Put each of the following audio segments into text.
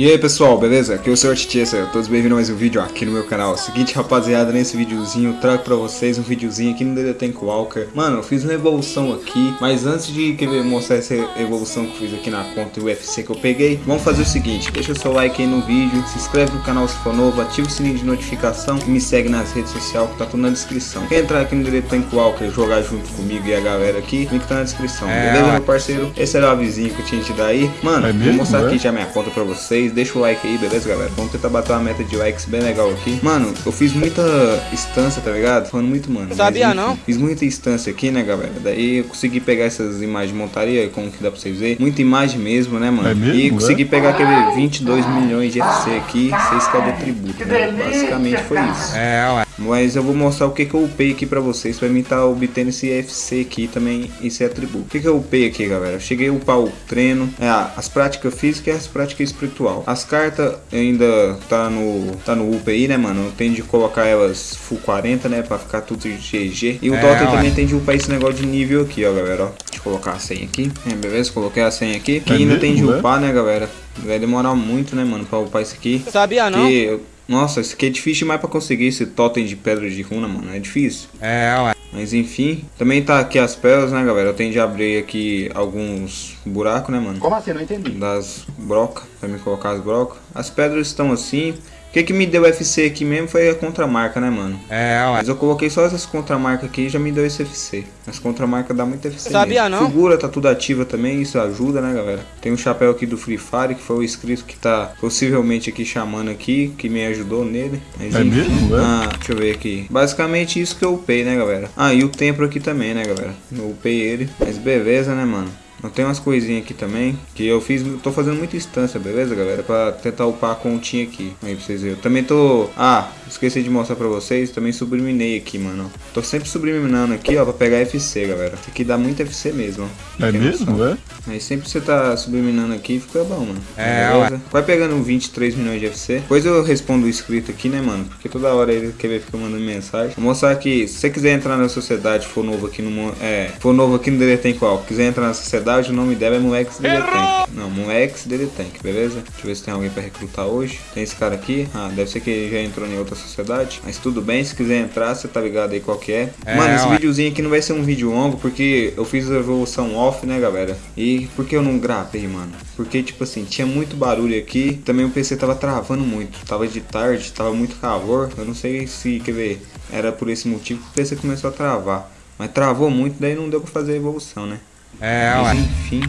E aí pessoal, beleza? Aqui é o Sr. Tchessa, todos bem-vindos a mais um vídeo aqui no meu canal Seguinte rapaziada, nesse videozinho eu trago pra vocês um videozinho aqui no The Tank Walker Mano, eu fiz uma evolução aqui, mas antes de querer mostrar essa evolução que eu fiz aqui na conta UFC que eu peguei Vamos fazer o seguinte, deixa o seu like aí no vídeo, se inscreve no canal se for novo, ativa o sininho de notificação E me segue nas redes sociais que tá tudo na descrição Quer entrar aqui no The Tank Walker, jogar junto comigo e a galera aqui, link tá na descrição é, Beleza meu parceiro? Esse era o avisinho que eu tinha te dar aí Mano, é mesmo, vou mostrar é? aqui já minha conta pra vocês vocês, deixa o like aí, beleza, galera? Vamos tentar bater uma meta de likes bem legal aqui. Mano, eu fiz muita instância, tá ligado? Falando muito, mano. Sabia mas, enfim, não? Fiz muita instância aqui, né, galera? Daí eu consegui pegar essas imagens de montaria, como que dá pra vocês verem. Muita imagem mesmo, né, mano? É mesmo, e consegui é? pegar aquele 22 milhões de FC aqui, 6k de tributo, né? Basicamente foi isso. É, ué. Mas eu vou mostrar o que, que eu upei aqui pra vocês, pra mim tá obtendo esse FC aqui também, esse atributo. O que, que eu upei aqui, galera? Eu cheguei a upar o treino, é, as práticas físicas e as práticas espiritual. As cartas ainda tá no, tá no up aí, né, mano? Eu tenho de colocar elas full 40, né, pra ficar tudo GG. E o é, Dota também tem de upar esse negócio de nível aqui, ó, galera, ó. Deixa eu colocar a senha aqui. É, beleza? Coloquei a senha aqui. Que é ainda mesmo, tem de upar, né, galera? Vai demorar muito, né, mano, pra upar isso aqui. Sabia não? Que nossa, isso aqui é difícil demais pra conseguir esse totem de pedra de runa, mano. É difícil. É, ué. Mas enfim, também tá aqui as pérolas, né, galera? Eu tenho de abrir aqui alguns buracos, né, mano? Como assim? Não entendi. Das brocas, pra me colocar as brocas. As pedras estão assim. O que, que me deu FC aqui mesmo foi a contramarca, né, mano? É, ué. Mas eu coloquei só essas contramarcas aqui e já me deu esse FC. As contramarcas dá muito FC Sabia mesmo. não? Figura tá tudo ativa também, isso ajuda, né, galera? Tem um chapéu aqui do Free Fire, que foi o inscrito que tá possivelmente aqui chamando aqui, que me ajudou nele. Mas, é enfim, mesmo, é? Ah, deixa eu ver aqui. Basicamente isso que eu upei, né, galera? Ah, e o templo aqui também, né, galera? Eu upei ele. Mas beleza, né, mano? Eu tenho umas coisinhas aqui também, que eu fiz, tô fazendo muita instância, beleza, galera? Pra tentar upar a continha aqui, aí pra vocês verem. Eu também tô... Ah, esqueci de mostrar pra vocês, também subliminei aqui, mano. Tô sempre subliminando aqui, ó, pra pegar FC, galera. Isso aqui dá muito FC mesmo, ó. É mesmo, é? Aí sempre você tá subliminando aqui, fica bom, mano. É, beleza? Vai pegando 23 milhões de FC. Depois eu respondo o inscrito aqui, né, mano? Porque toda hora ele quer ver, fica mandando mensagem. Vou mostrar aqui, se você quiser entrar na sociedade, for novo aqui no... É, for novo aqui no Deletem Qual, quiser entrar na sociedade, verdade o nome dela é Molex Deletank. Não, Molex Deletank, beleza? Deixa eu ver se tem alguém pra recrutar hoje. Tem esse cara aqui. Ah, deve ser que já entrou em outra sociedade. Mas tudo bem, se quiser entrar, você tá ligado aí qual que é. é Mano, esse videozinho aqui não vai ser um vídeo longo, porque eu fiz a evolução off, né, galera? E por que eu não gravei, mano? Porque, tipo assim, tinha muito barulho aqui. Também o PC tava travando muito. Tava de tarde, tava muito calor. Eu não sei se, quer ver, era por esse motivo que o PC começou a travar. Mas travou muito, daí não deu pra fazer a evolução, né? É, Mas, enfim,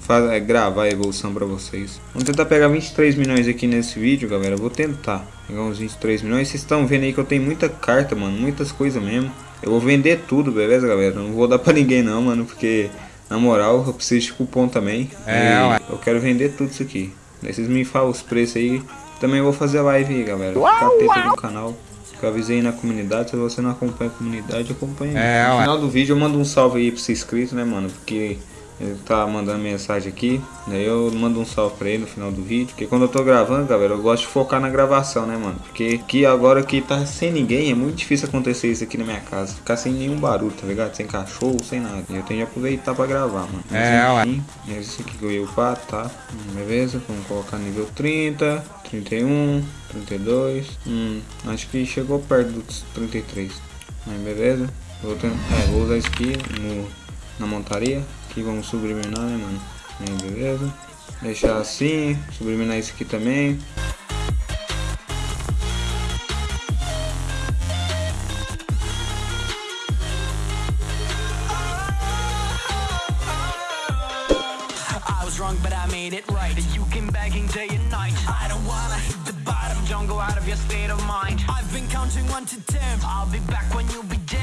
faz, é, gravar a evolução pra vocês. Vamos tentar pegar 23 milhões aqui nesse vídeo, galera. vou tentar pegar uns 23 milhões. Vocês estão vendo aí que eu tenho muita carta, mano. Muitas coisas mesmo. Eu vou vender tudo, beleza, galera? Não vou dar pra ninguém não, mano. Porque, na moral, eu preciso de cupom também. É, eu quero vender tudo isso aqui. Daí vocês me falam os preços aí. Também vou fazer live aí, galera. Ficar no canal que eu avisei na comunidade. Se você não acompanha a comunidade, acompanha. É, no final do vídeo eu mando um salve aí pra ser inscrito, né, mano? Porque ele tá mandando mensagem aqui, daí eu mando um salve pra ele no final do vídeo. Porque quando eu tô gravando, galera, eu gosto de focar na gravação, né, mano? Porque aqui agora que tá sem ninguém, é muito difícil acontecer isso aqui na minha casa. Ficar sem nenhum barulho, tá ligado? Sem cachorro, sem nada. E eu tenho que aproveitar pra gravar, mano. Mas, é, enfim, é isso aqui que eu ia upar, tá? Beleza, vamos colocar nível 30, 31, 32. Hum, acho que chegou perto dos 33. Aí, beleza. Vou, ter, é, vou usar isso aqui no, na montaria. Aqui vamos subliminar, né, mano? Aí, beleza. Deixar assim, subliminar isso aqui também. It right. You came begging day and night. I don't wanna hit the bottom Don't go out of your state of mind. I've been counting one to ten. I'll be back when you be dead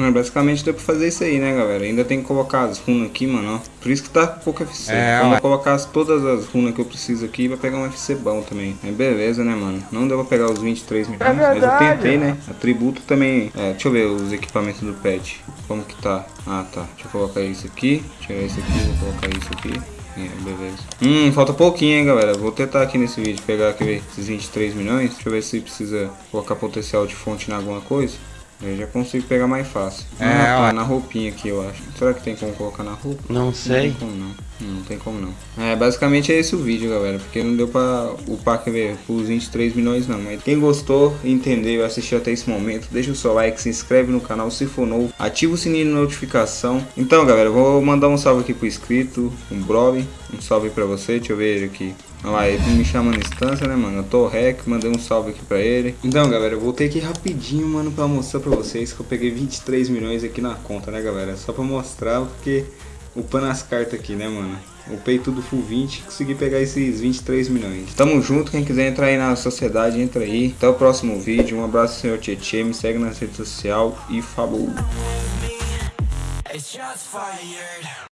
Mano, basicamente deu pra fazer isso aí, né, galera? Ainda tem que colocar as runas aqui, mano, ó. Por isso que tá com pouco FC. É, Quando eu colocar as, todas as runas que eu preciso aqui, vai pegar um FC bom também. É beleza, né, mano? Não deu pra pegar os 23 milhões, é mas eu tentei, né? Atributo também... É, deixa eu ver os equipamentos do pet. Como que tá? Ah, tá. Deixa eu colocar isso aqui. Tirar isso aqui, vou colocar isso aqui. É, beleza. Hum, falta pouquinho, hein, galera. Vou tentar aqui nesse vídeo pegar aqui esses 23 milhões. Deixa eu ver se precisa colocar potencial de fonte em alguma coisa. Eu já consigo pegar mais fácil. É, ah, tá, na roupinha aqui, eu acho. Será que tem como colocar na roupa? Não sei. Não tem como, não. Não tem como não. É, basicamente é esse o vídeo, galera. Porque não deu pra upar ver, os 23 milhões não. Mas quem gostou, entendeu, assistiu até esse momento, deixa o seu like, se inscreve no canal se for novo, ativa o sininho de notificação. Então, galera, eu vou mandar um salve aqui pro inscrito, um Broly. Um salve pra você, deixa eu ver aqui. Olha lá, ele me chama na instância, né, mano? Eu tô rec, mandei um salve aqui pra ele. Então, galera, eu voltei aqui rapidinho, mano, pra mostrar pra vocês que eu peguei 23 milhões aqui na conta, né, galera? Só pra mostrar, porque upando as cartas aqui, né, mano? Upei tudo full 20 consegui pegar esses 23 milhões. Tamo junto, quem quiser entrar aí na sociedade, entra aí. Até o próximo vídeo, um abraço, senhor Tietê, me segue na rede social e falou!